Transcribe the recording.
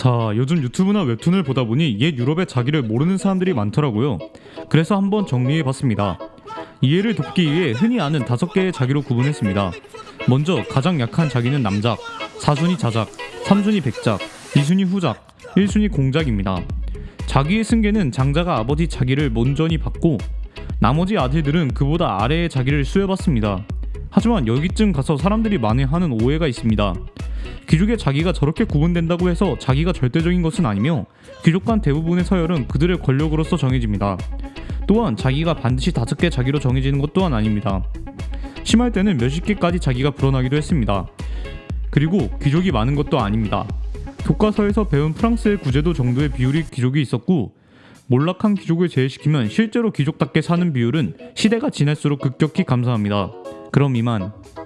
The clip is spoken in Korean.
자, 요즘 유튜브나 웹툰을 보다 보니 옛 유럽의 자기를 모르는 사람들이 많더라고요. 그래서 한번 정리해 봤습니다. 이해를 돕기 위해 흔히 아는 다섯 개의 자기로 구분했습니다. 먼저 가장 약한 자기는 남작, 4순위 자작, 3순위 백작, 2순위 후작, 1순위 공작입니다. 자기의 승계는 장자가 아버지 자기를 먼저니 받고 나머지 아들들은 그보다 아래의 자기를 수여받습니다. 하지만 여기쯤 가서 사람들이 많이 하는 오해가 있습니다. 귀족의 자기가 저렇게 구분된다고 해서 자기가 절대적인 것은 아니며 귀족 간 대부분의 서열은 그들의 권력으로서 정해집니다. 또한 자기가 반드시 다섯 개 자기로 정해지는 것 또한 아닙니다. 심할 때는 몇십 개까지 자기가 불어나기도 했습니다. 그리고 귀족이 많은 것도 아닙니다. 교과서에서 배운 프랑스의 구제도 정도의 비율이 귀족이 있었고 몰락한 귀족을 제외시키면 실제로 귀족답게 사는 비율은 시대가 지날수록 급격히 감소합니다. 그럼 이만